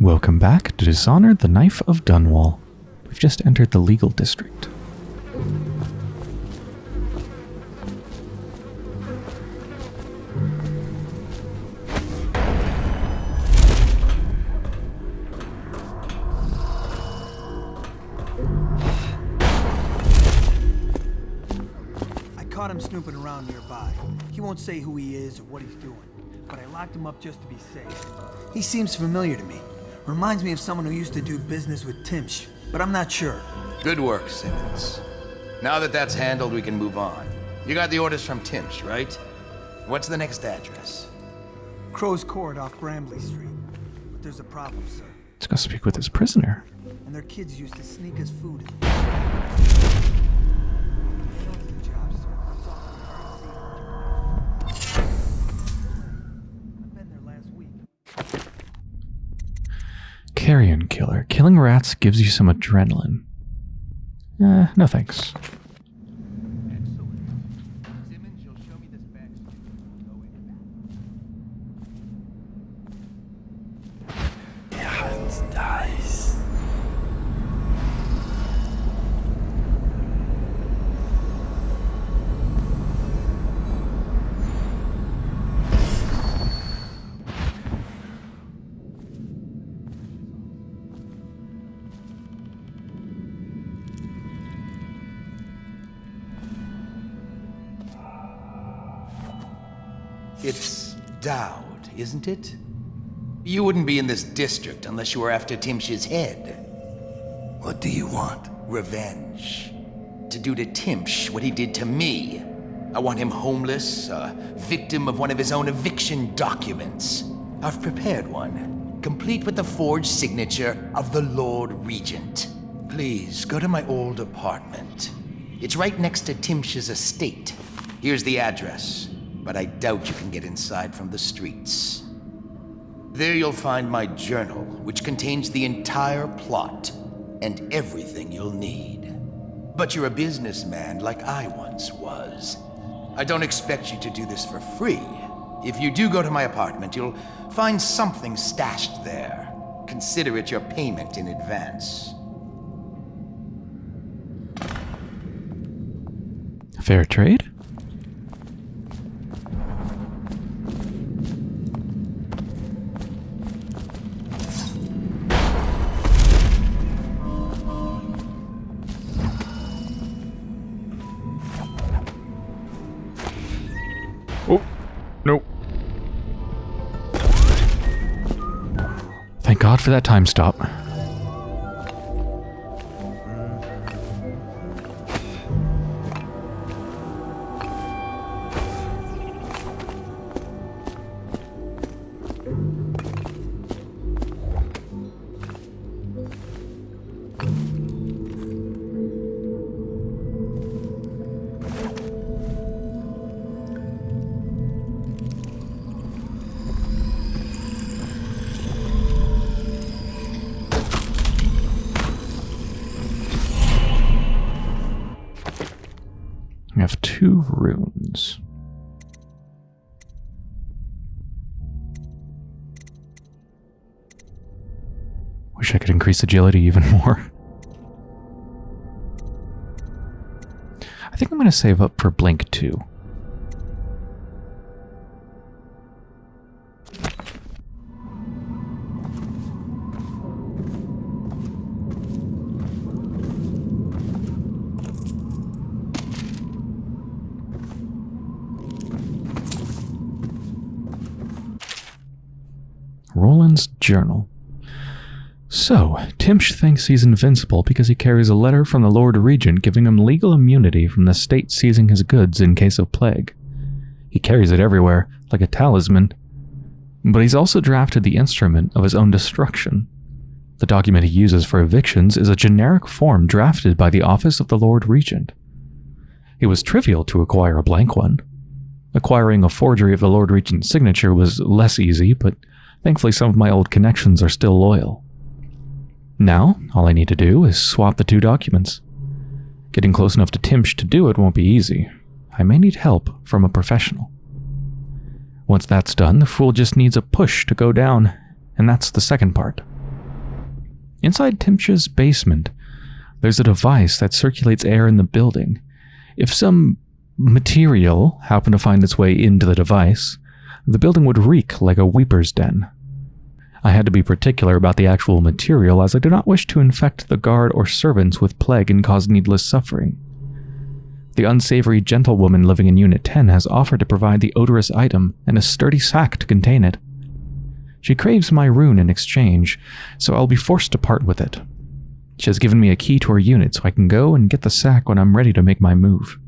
Welcome back to Dishonored the Knife of Dunwall. We've just entered the legal district. I caught him snooping around nearby. He won't say who he is or what he's doing, but I locked him up just to be safe. He seems familiar to me. Reminds me of someone who used to do business with Timsh, but I'm not sure. Good work, Simmons. Now that that's handled, we can move on. You got the orders from Timsh, right? What's the next address? Crow's Court off Grambly Street. But there's a problem, sir. Let's go speak with his prisoner. And their kids used to sneak us food. in. That's the job, sir. It's all in the current scene. I've been there last week. Carrion Killer. Killing rats gives you some adrenaline. Eh, no thanks. Isn't it? You wouldn't be in this district unless you were after Timsh's head. What do you want? Revenge. To do to Timsh what he did to me. I want him homeless, a victim of one of his own eviction documents. I've prepared one, complete with the forged signature of the Lord Regent. Please, go to my old apartment. It's right next to Timsh's estate. Here's the address, but I doubt you can get inside from the streets. There you'll find my journal, which contains the entire plot and everything you'll need. But you're a businessman like I once was. I don't expect you to do this for free. If you do go to my apartment, you'll find something stashed there. Consider it your payment in advance. Fair trade? God for that time stop. Two runes. Wish I could increase agility even more. I think I'm going to save up for Blink 2. Roland's journal. So, Timsh thinks he's invincible because he carries a letter from the Lord Regent giving him legal immunity from the state seizing his goods in case of plague. He carries it everywhere, like a talisman. But he's also drafted the instrument of his own destruction. The document he uses for evictions is a generic form drafted by the Office of the Lord Regent. It was trivial to acquire a blank one. Acquiring a forgery of the Lord Regent's signature was less easy, but thankfully some of my old connections are still loyal. Now, all I need to do is swap the two documents. Getting close enough to Timsh to do it won't be easy. I may need help from a professional. Once that's done, the fool just needs a push to go down, and that's the second part. Inside Timsh's basement, there's a device that circulates air in the building. If some material happened to find its way into the device, the building would reek like a weeper's den. I had to be particular about the actual material as I do not wish to infect the guard or servants with plague and cause needless suffering. The unsavory gentlewoman living in Unit 10 has offered to provide the odorous item and a sturdy sack to contain it. She craves my rune in exchange, so I'll be forced to part with it. She has given me a key to her unit so I can go and get the sack when I'm ready to make my move.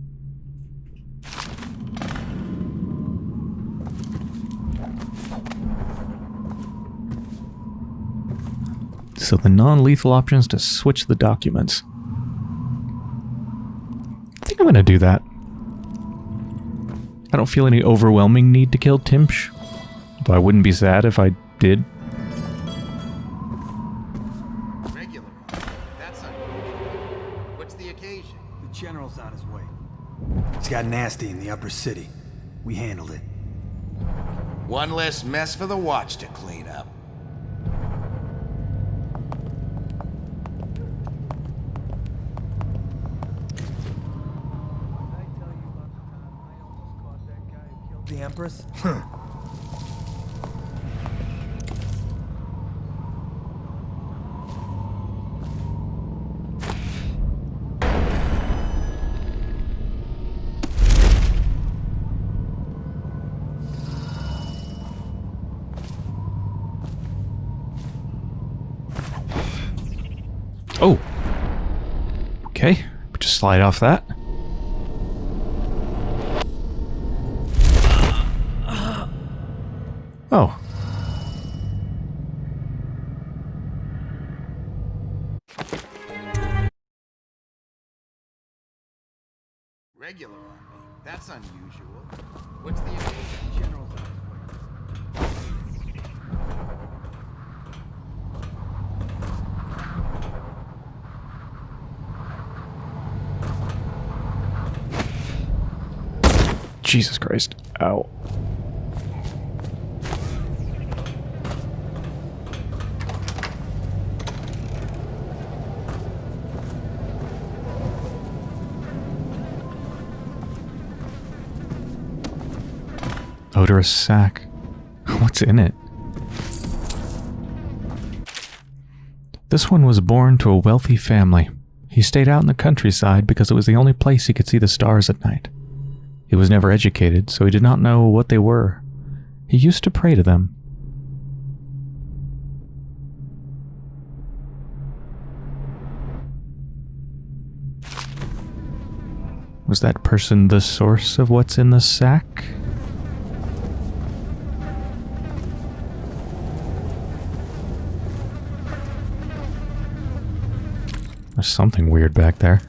So the non-lethal options to switch the documents. I think I'm going to do that. I don't feel any overwhelming need to kill Timsh, though I wouldn't be sad if I did. Regular. That's unusual. What's the occasion? The general's on his way. It's got nasty in the upper city. We handled it. One less mess for the watch to clean up. The Empress? Oh. Okay. Just slide off that. That's unusual. What's the occasion? General's. Jesus Christ. Ow. Odorous sack. What's in it? This one was born to a wealthy family. He stayed out in the countryside because it was the only place he could see the stars at night. He was never educated, so he did not know what they were. He used to pray to them. Was that person the source of what's in the sack? There's something weird back there.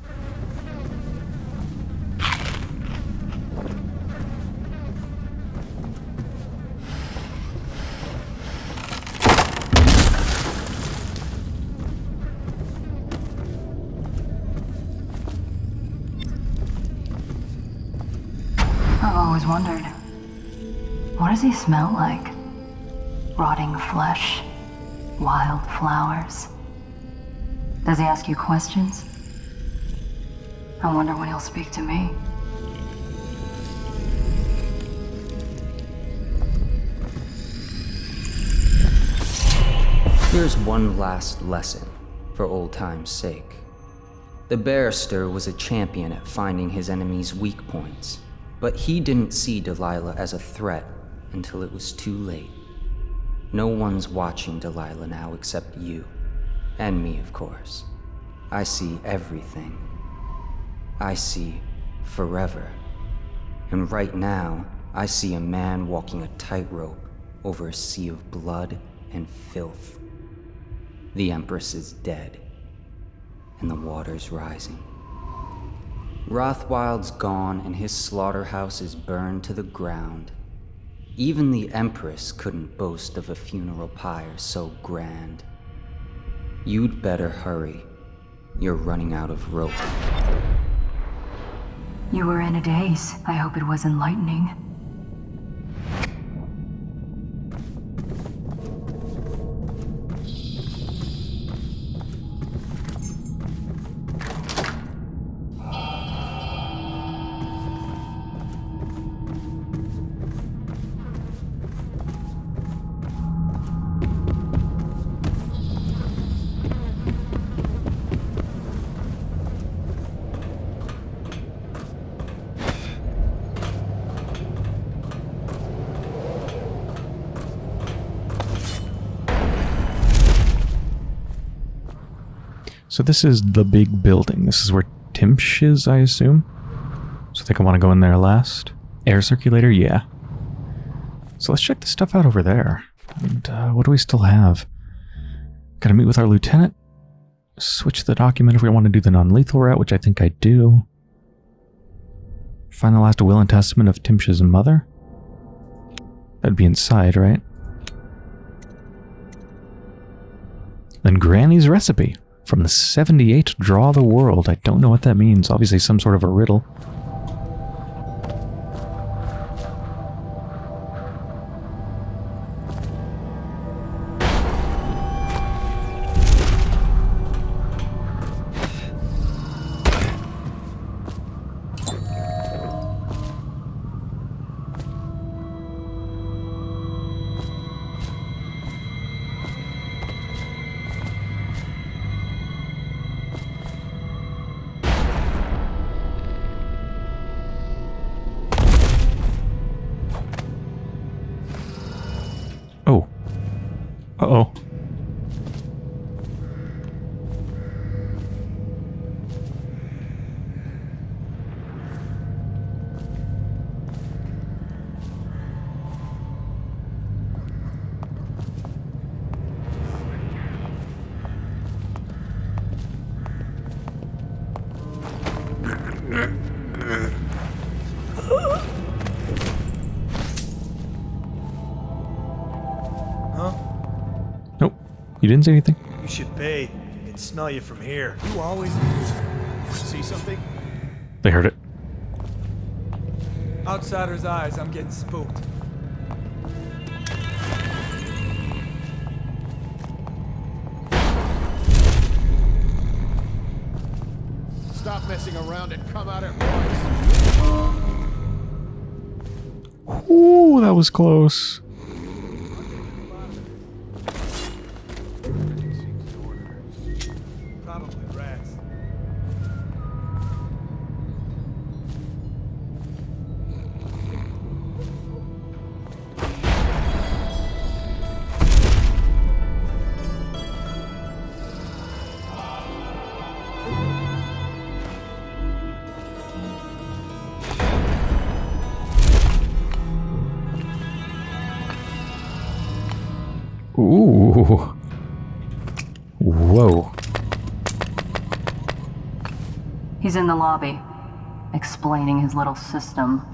I've always wondered. What does he smell like? Rotting flesh? Wild flowers? Does he ask you questions? I wonder when he'll speak to me. Here's one last lesson, for old time's sake. The barrister was a champion at finding his enemy's weak points, but he didn't see Delilah as a threat until it was too late. No one's watching Delilah now except you. And me, of course. I see everything. I see forever. And right now, I see a man walking a tightrope over a sea of blood and filth. The Empress is dead, and the water's rising. Rothwild's gone, and his slaughterhouse is burned to the ground. Even the Empress couldn't boast of a funeral pyre so grand. You'd better hurry. You're running out of rope. You were in a daze. I hope it was enlightening. So this is the big building. This is where Timsh is, I assume. So I think I want to go in there last. Air circulator, yeah. So let's check the stuff out over there. And uh, what do we still have? Gotta meet with our lieutenant. Switch the document if we want to do the non-lethal route, which I think I do. Find the last will and testament of Timsh's mother. That'd be inside, right? Then Granny's recipe from the 78 Draw the World. I don't know what that means. Obviously some sort of a riddle. Didn't say anything? You should pay. I can smell you from here. You always see something? They heard it. Outsider's eyes, I'm getting spooked. Stop messing around and come out at once. Ooh, that was close. Ooh. Whoa. He's in the lobby, explaining his little system.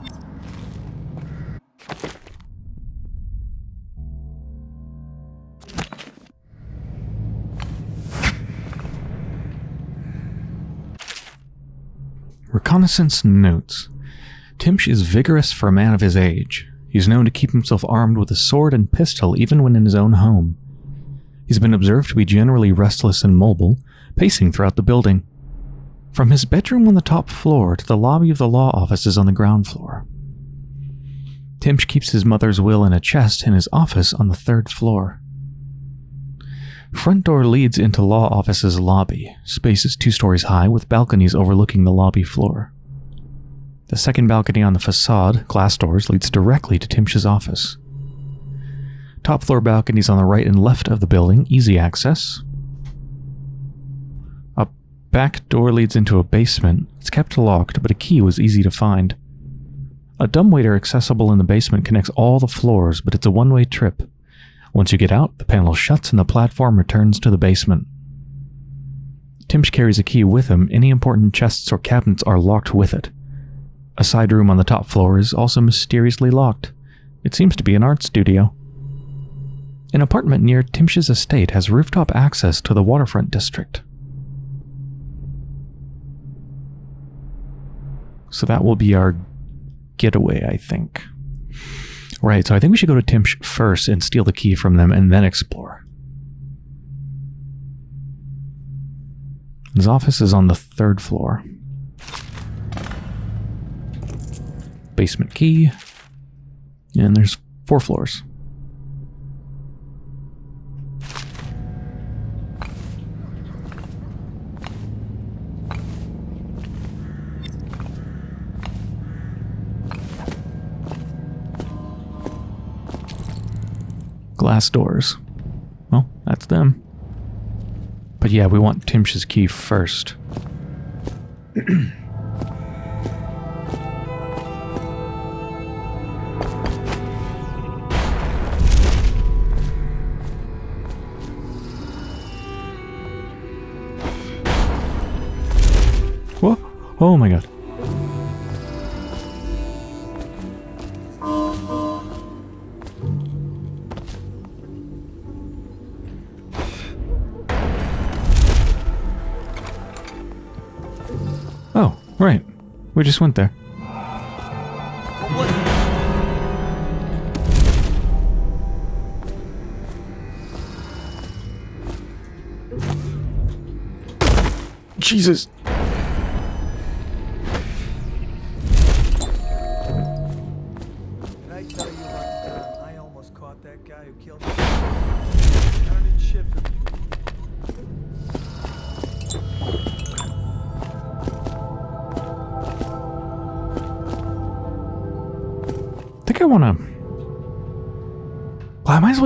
Reconnaissance notes. Timsh is vigorous for a man of his age. He's known to keep himself armed with a sword and pistol even when in his own home. He's been observed to be generally restless and mobile, pacing throughout the building. From his bedroom on the top floor to the lobby of the law offices on the ground floor. Timsh keeps his mother's will in a chest in his office on the third floor. Front door leads into law office's lobby. Space is two stories high with balconies overlooking the lobby floor. The second balcony on the facade, glass doors, leads directly to Timsh's office. Top floor balconies on the right and left of the building, easy access. A back door leads into a basement. It's kept locked, but a key was easy to find. A dumbwaiter accessible in the basement connects all the floors, but it's a one-way trip. Once you get out, the panel shuts and the platform returns to the basement. Timsh carries a key with him. Any important chests or cabinets are locked with it. A side room on the top floor is also mysteriously locked. It seems to be an art studio. An apartment near Timsh's estate has rooftop access to the waterfront district. So that will be our getaway, I think. Right, so I think we should go to Timsh first and steal the key from them and then explore. His office is on the third floor. Basement key. And there's four floors. Glass doors. Well, that's them. But yeah, we want Timsh's key first. Oh my god. Right. We just went there. Jesus.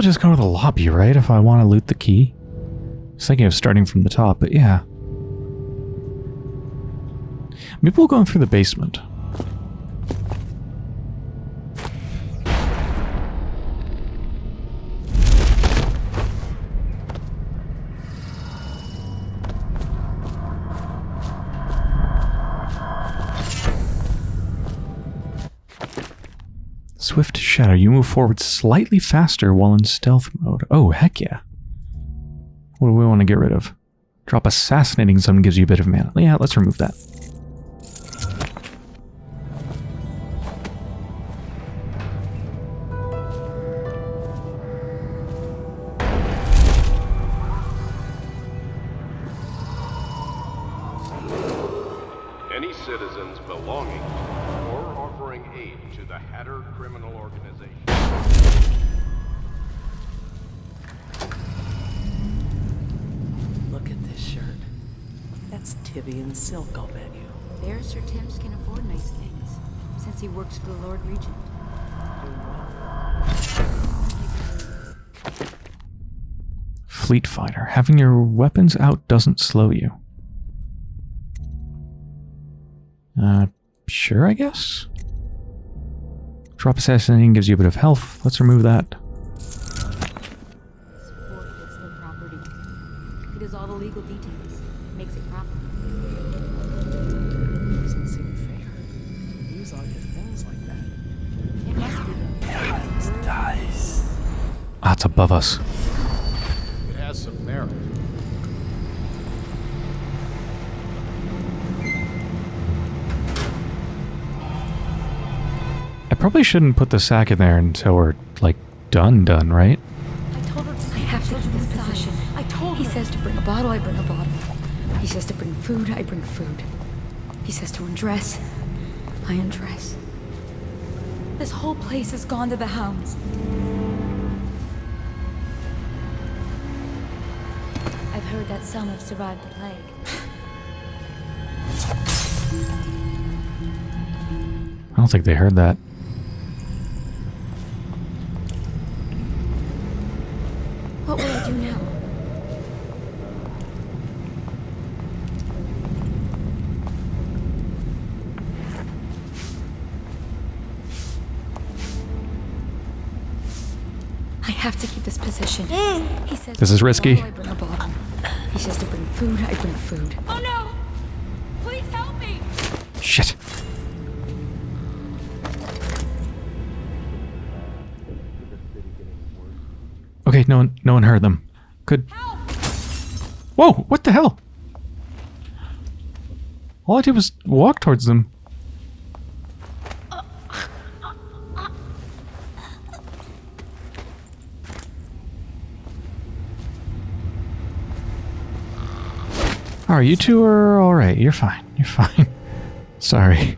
Might just go to the lobby, right? If I want to loot the key. I was thinking of starting from the top, but yeah. Maybe we'll go in through the basement. Swift Shadow. You move forward slightly faster while in stealth mode. Oh, heck yeah. What do we want to get rid of? Drop Assassinating Zone gives you a bit of mana. Yeah, let's remove that. Weapons out doesn't slow you. Uh, sure, I guess? Drop Assassinating gives you a bit of health. Let's remove that. Sport above no property. He does all the legal details, makes it proper. Doesn't seem fair. Use all your things like that. It must be though. Dice. Ah, it's above us. It has some merit. I probably shouldn't put the sack in there until we're, like, done done, right? I told her I have to keep this position. I told He says to bring a bottle, I bring a bottle. He says to bring food, I bring food. He says to undress, I undress. This whole place has gone to the hounds. I've heard that some have survived the plague. I don't think they heard that. What will I do now? I have to keep this position. Mm. He says This is to bring a risky. Oh, I bring a bottle. He says to bring food, I bring food. Oh no! Please help me! Shit. Okay, no one, no one heard them. Good. Whoa! What the hell? All I did was walk towards them. You two are all right. You're fine. You're fine. Sorry.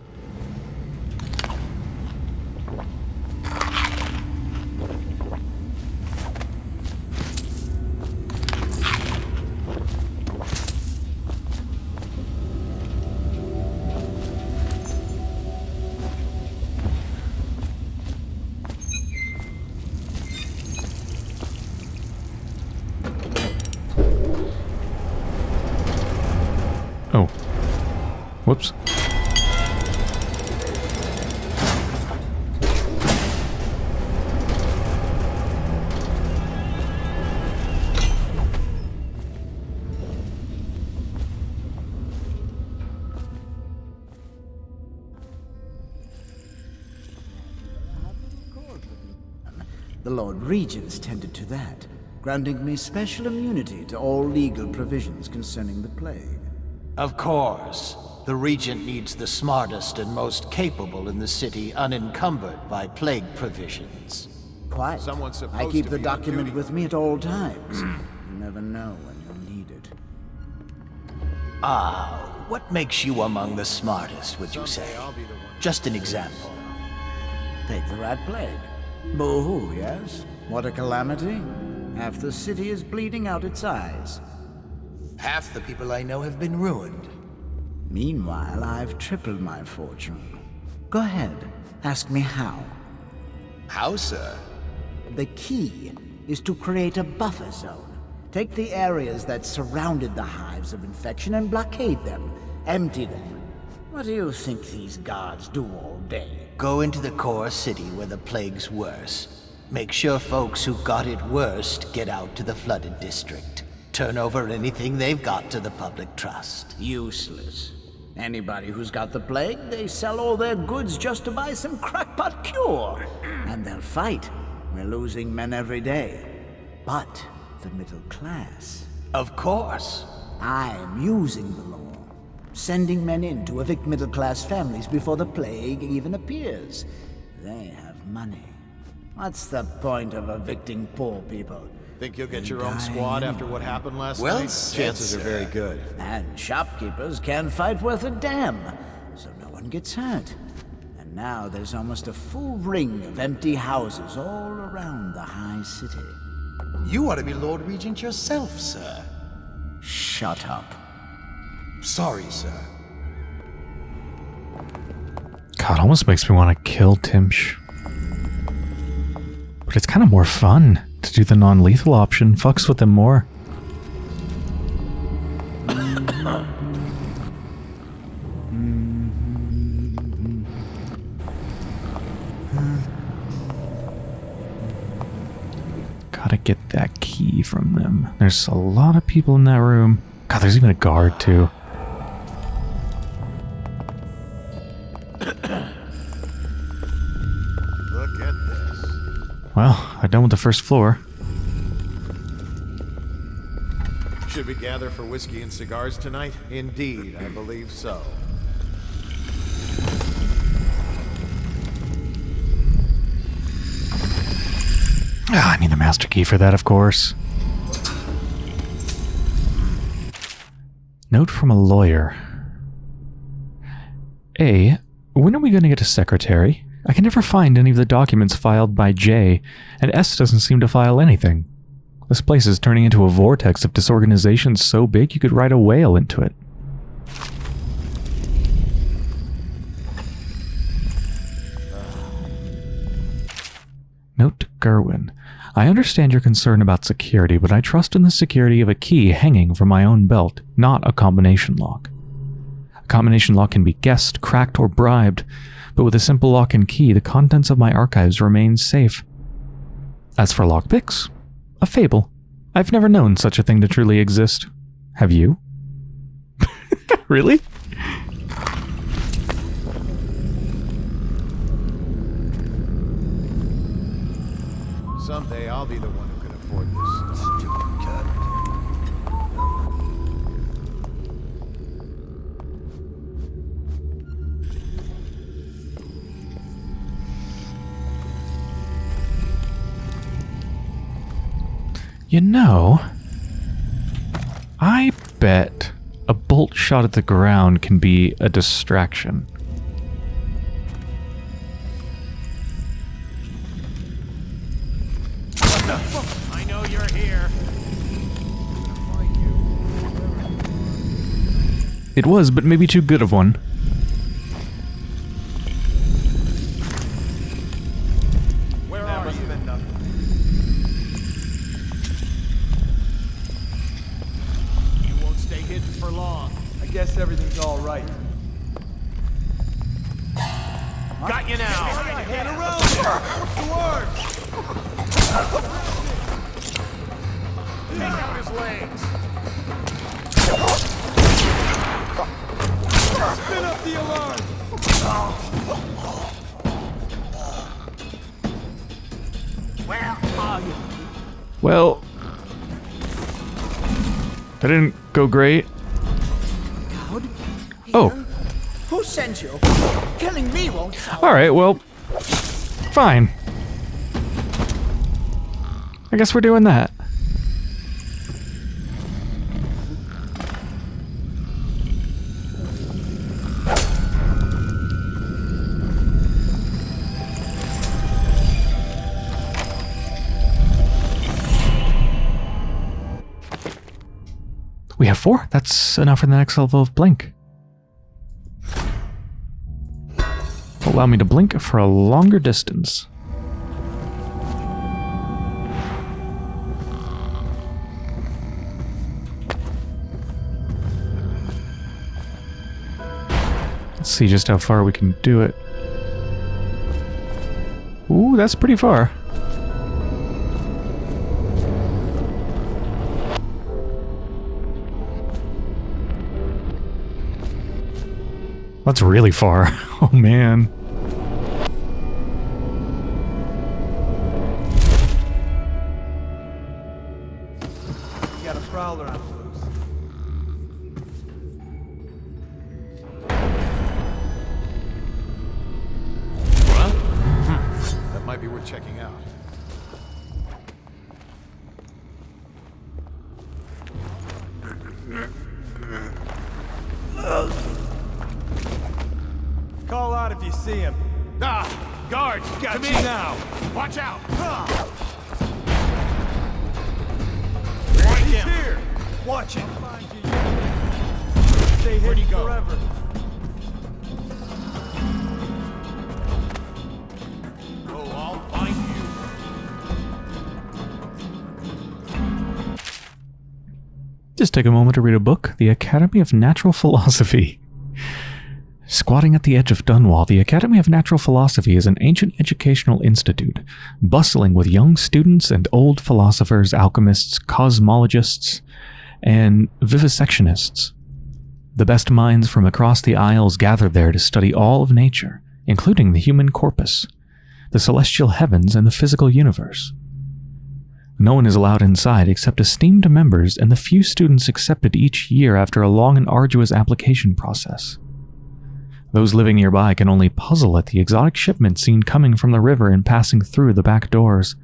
Whoops. The Lord Regents tended to that, granting me special immunity to all legal provisions concerning the plague. Of course. The Regent needs the smartest and most capable in the city unencumbered by plague provisions. Quite. Someone's supposed I keep to the be document duty. with me at all times. you never know when you'll need it. Ah, what makes you among the smartest, would you say? Just an example. Take the rat plague. Boo-hoo, yes? What a calamity. Half the city is bleeding out its eyes. Half the people I know have been ruined. Meanwhile, I've tripled my fortune. Go ahead, ask me how. How, sir? The key is to create a buffer zone. Take the areas that surrounded the hives of infection and blockade them. Empty them. What do you think these guards do all day? Go into the core city where the plague's worse. Make sure folks who got it worst get out to the flooded district. Turn over anything they've got to the public trust. Useless. Anybody who's got the plague, they sell all their goods just to buy some crackpot cure. And they'll fight. We're losing men every day. But the middle class. Of course. I'm using the law. Sending men in to evict middle class families before the plague even appears. They have money. What's the point of evicting poor people? Think you'll get They your own die squad after what happened last Well night? said, Chances are very good. And shopkeepers can't fight worth a damn, so no one gets hurt. And now there's almost a full ring of empty houses all around the high city. You ought to be Lord Regent yourself, sir. Shut up. Sorry, sir. God, almost makes me want to kill Timsh. But it's kind of more fun to do the non-lethal option. Fucks with them more. Gotta get that key from them. There's a lot of people in that room. God, there's even a guard too. Well, I'm done with the first floor. Should we gather for whiskey and cigars tonight? Indeed, I believe so. Ah, I need the master key for that, of course. Note from a lawyer. A. When are we going to get a secretary? I can never find any of the documents filed by J, and S doesn't seem to file anything. This place is turning into a vortex of disorganization so big you could ride a whale into it. Note to Gerwin. I understand your concern about security, but I trust in the security of a key hanging from my own belt, not a combination lock. A combination lock can be guessed, cracked, or bribed, but with a simple lock and key, the contents of my archives remain safe. As for lockpicks, a fable. I've never known such a thing to truly exist. Have you? really? Someday I'll be the one who can afford this stupid cut. You know, I bet a bolt shot at the ground can be a distraction. I know you're here. It was, but maybe too good of one. Take out his legs. Spin up the alarm! Where are you? Well, that didn't go great. Oh, Who sent you? Killing me won't all right. Well, fine. I guess we're doing that. Four. That's enough for the next level of blink. Allow me to blink for a longer distance. Let's see just how far we can do it. Ooh, that's pretty far. That's really far. Oh man. Just take a moment to read a book, The Academy of Natural Philosophy. Squatting at the edge of Dunwall, the Academy of Natural Philosophy is an ancient educational institute, bustling with young students and old philosophers, alchemists, cosmologists, and vivisectionists. The best minds from across the Isles gather there to study all of nature, including the human corpus, the celestial heavens, and the physical universe. No one is allowed inside except esteemed members and the few students accepted each year after a long and arduous application process. Those living nearby can only puzzle at the exotic shipments seen coming from the river and passing through the back doors,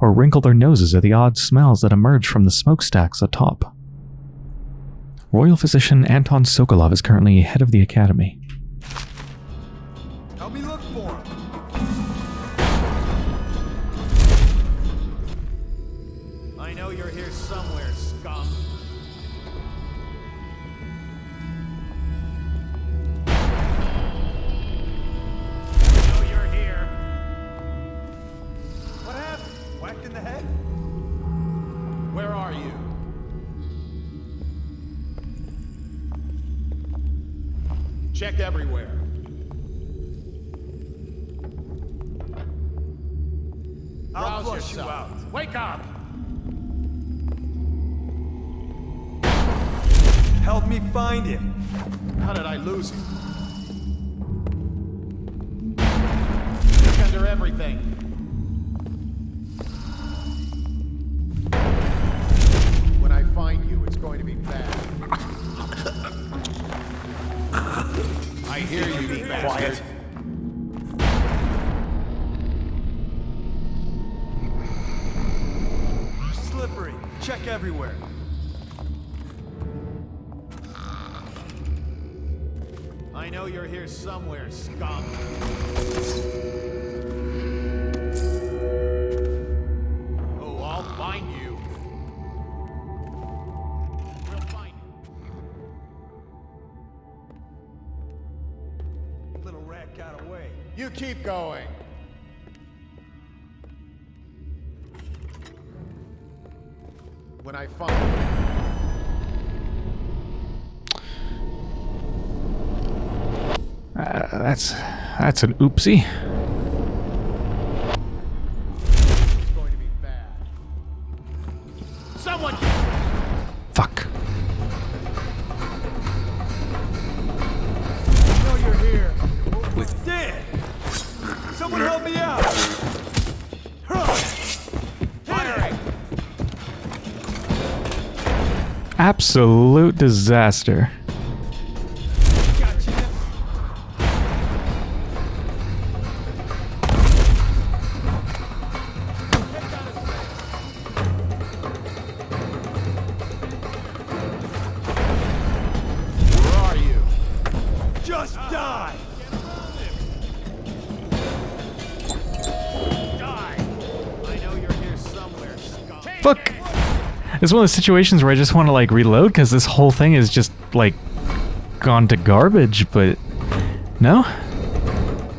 or wrinkle their noses at the odd smells that emerge from the smokestacks atop. Royal physician Anton Sokolov is currently head of the academy. I know you're here somewhere, scum. I know you're here. What happened? Whacked in the head? Where are you? Check everywhere. I'll Rouse flush you out. Wake up! Find him. How did I lose him? Look under everything. I know you're here somewhere, scum. Oh, I'll find you. We'll find you. Little rat got away. You keep going. When I find that's that's an oopsie. Someone! Fuck. I know you're here. With dead! Someone help me out! Firing! Absolute disaster. It's one of those situations where I just want to like reload because this whole thing is just like gone to garbage, but no,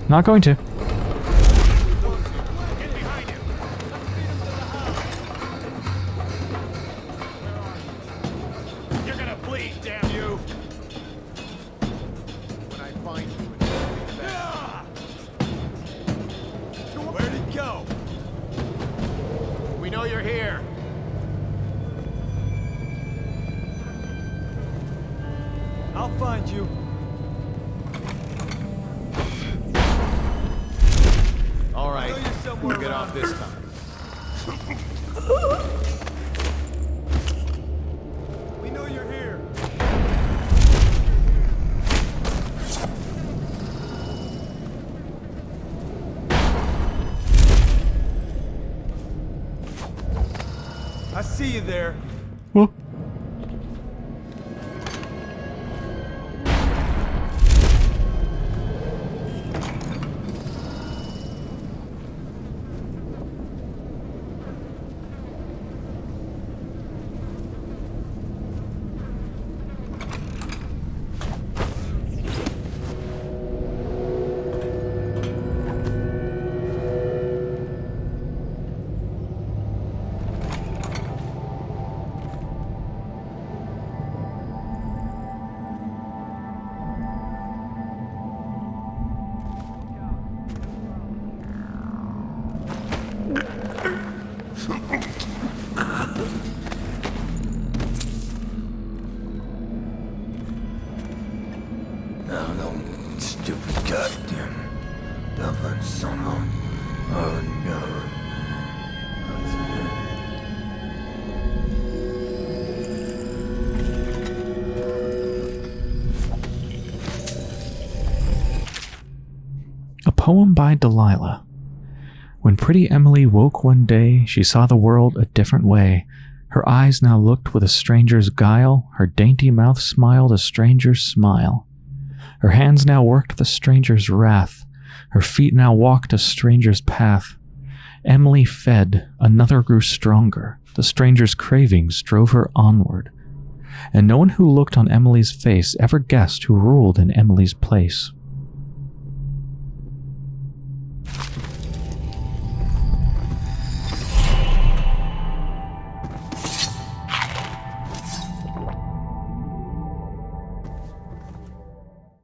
not going to. Now, no stupid goddamn son of oh no. A poem by Delilah. When pretty Emily woke one day, she saw the world a different way. Her eyes now looked with a stranger's guile, her dainty mouth smiled a stranger's smile. Her hands now worked the stranger's wrath, her feet now walked a stranger's path. Emily fed, another grew stronger, the stranger's cravings drove her onward. And no one who looked on Emily's face ever guessed who ruled in Emily's place.